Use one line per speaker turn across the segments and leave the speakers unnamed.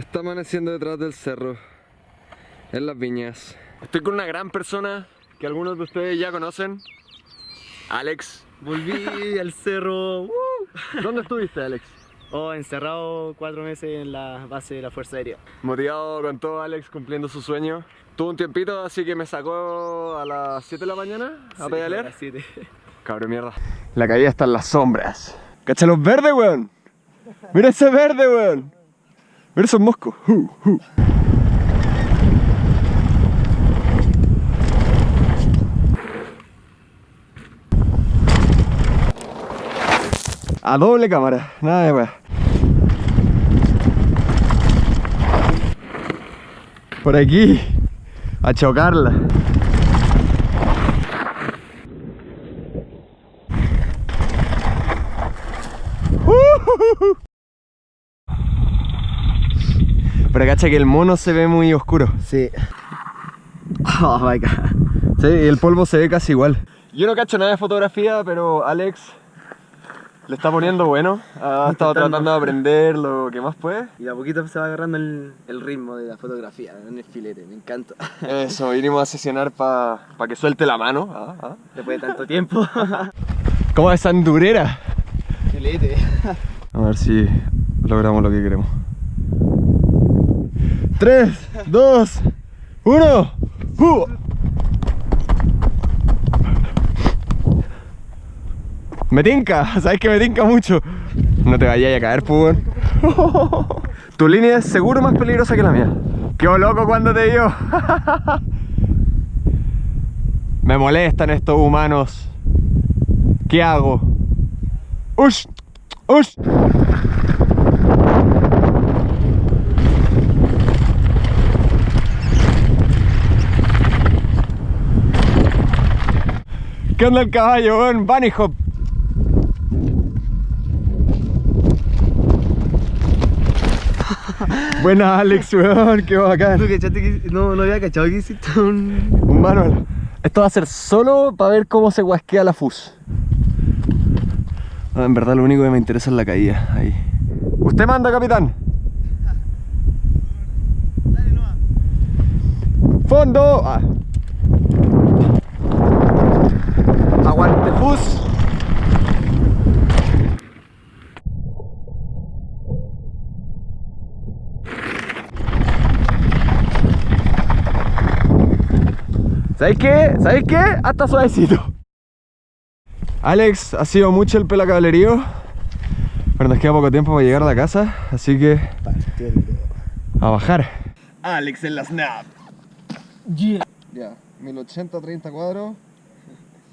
Está amaneciendo detrás del cerro, en las viñas. Estoy con una gran persona que algunos de ustedes ya conocen, Alex.
Volví al cerro. ¡uh!
¿Dónde estuviste, Alex?
Oh, encerrado cuatro meses en la base de la Fuerza Aérea.
Motivado con todo, Alex cumpliendo su sueño. Tuvo un tiempito, así que me sacó a las 7 de la mañana a
Sí,
pedalear.
a las siete.
Cabrón mierda. La caída está en las sombras. ¡Cacha los verdes, weón! ¡Mira ese verde, weón! ¡Mira esos moscos! Uh, uh. A doble cámara, nada de weón. Por aquí, a chocarla. Pero cacha que el mono se ve muy oscuro.
Sí. Oh my god.
Sí, y el polvo se ve casi igual. Yo no cacho nada de fotografía, pero Alex le está poniendo bueno. Ha estado tratando de aprender lo que más puede.
Y de a poquito se va agarrando el, el ritmo de la fotografía en el filete, me encanta.
Eso, vinimos a sesionar para que suelte la mano. Ah, ah.
Después de tanto tiempo.
¿Cómo es andurera?
filete.
A ver si logramos lo que queremos. 3, 2, 1. Me tinca, sabes que me tinca mucho. No te vayas a caer, weón. Tu línea es seguro más peligrosa que la mía. Qué loco cuando te dio. Me molestan estos humanos. ¿Qué hago? ¡Ush! ¡Ush! ¿Qué onda el caballo, weón? Bunny hop. Buena Alex, weón, qué bacán.
¿Tú cachaste que no, no había cachado que hiciste un...
Un manual. Esto va a ser solo para ver cómo se guasquea la fus. Ah, en verdad lo único que me interesa es la caída. Ahí. Usted manda, capitán.
Dale nomás.
Fondo. Ah. Aguante fus. ¿Sabéis qué? ¿Sabéis qué? Hasta suavecito. Alex, ha sido mucho el pelacablerío. Pero nos queda poco tiempo para llegar a la casa, así que a bajar.
Alex en la snap.
Ya, 1080-30 cuadros.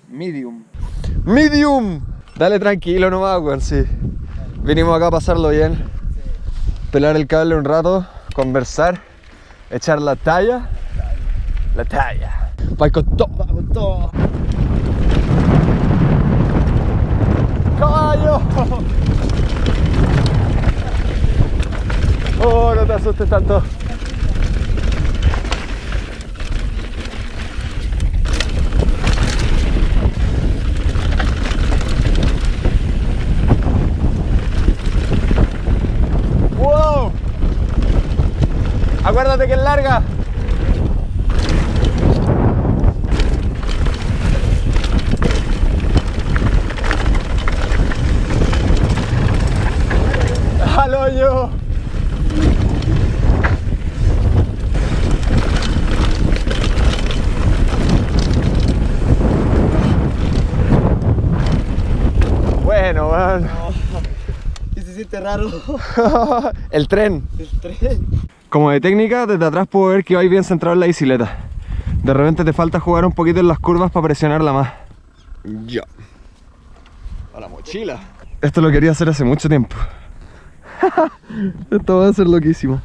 Medium. ¡Medium! Dale tranquilo nomás, weón, sí. Vinimos acá a pasarlo bien. Pelar el cable un rato, conversar, echar la talla. La talla. Va con todo.
Va con todo.
¡Caballo! Oh, no te asustes tanto. Acuérdate que es larga. ¡Al hoyo! Bueno.
Y se siente raro.
El tren.
El tren.
Como de técnica, desde atrás puedo ver que vais bien centrado en la bicicleta. De repente te falta jugar un poquito en las curvas para presionarla más. Ya. A la mochila. Esto lo quería hacer hace mucho tiempo. Esto va a ser loquísimo.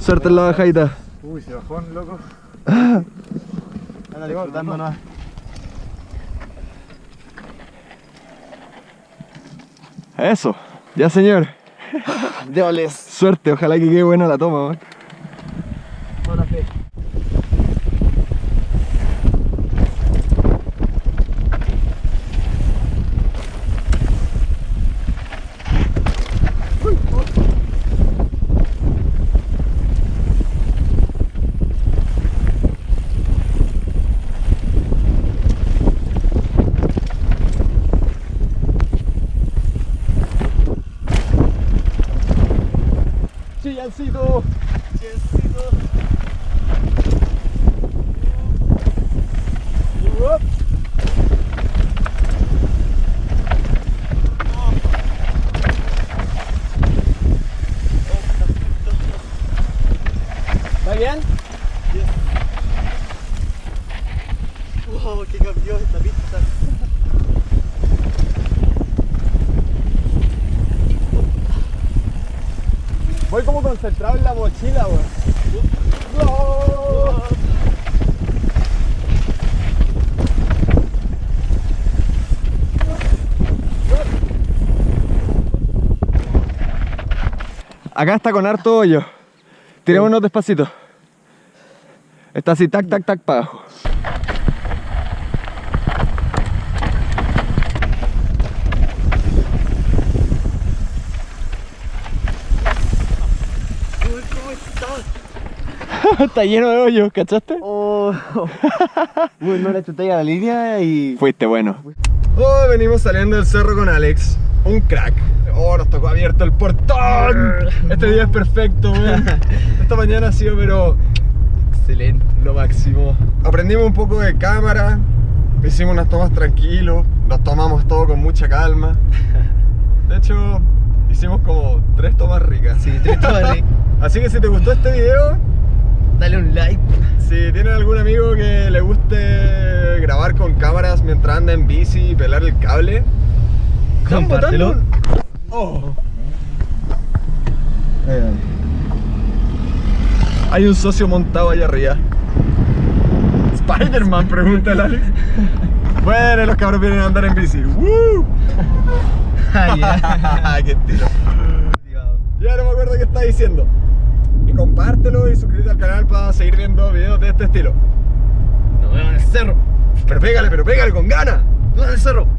Suerte en la bajadita.
Uy, se bajó, loco. Anda disfrutando nomás.
Eso. Ya, señor.
Déboles.
Suerte, ojalá que quede buena la toma. man. Yancito. ¿Va bien?
Wow, que cambió esta pista.
Voy como concentrado en la mochila, weón. ¡No! Acá está con harto hoyo. Tirémonos despacito. Está así, tac, tac, tac, para abajo.
Uy, ¿cómo estás?
está lleno de hoyos, ¿cachaste?
Oh. Uy, no le chuté a la línea y.
Fuiste bueno. Oh, venimos saliendo del cerro con Alex. Un crack. Oh, nos tocó abierto el portón. Este día es perfecto, weón. Esta mañana ha sido, pero. Excelente, lo máximo. Aprendimos un poco de cámara. Hicimos unas tomas tranquilos. Nos tomamos todo con mucha calma. De hecho, hicimos como tres tomas ricas.
Sí, te estoy
Así que si te gustó este video,
Dale un like.
si tienen algún amigo que le guste grabar con cámaras mientras anda en bici y pelar el cable,
Compártelo.
Oh. Hay un socio montado allá arriba. Spider-Man, pregunta Alex. Bueno, los cabros vienen a andar en bici. ¡Woo!
Ah.
¡Qué estilo! Ya no me acuerdo qué está diciendo. Compártelo y suscríbete al canal para seguir viendo videos de este estilo.
Nos vemos en el cerro.
Pero pégale, pero pégale con ganas.
Nos vemos en el cerro.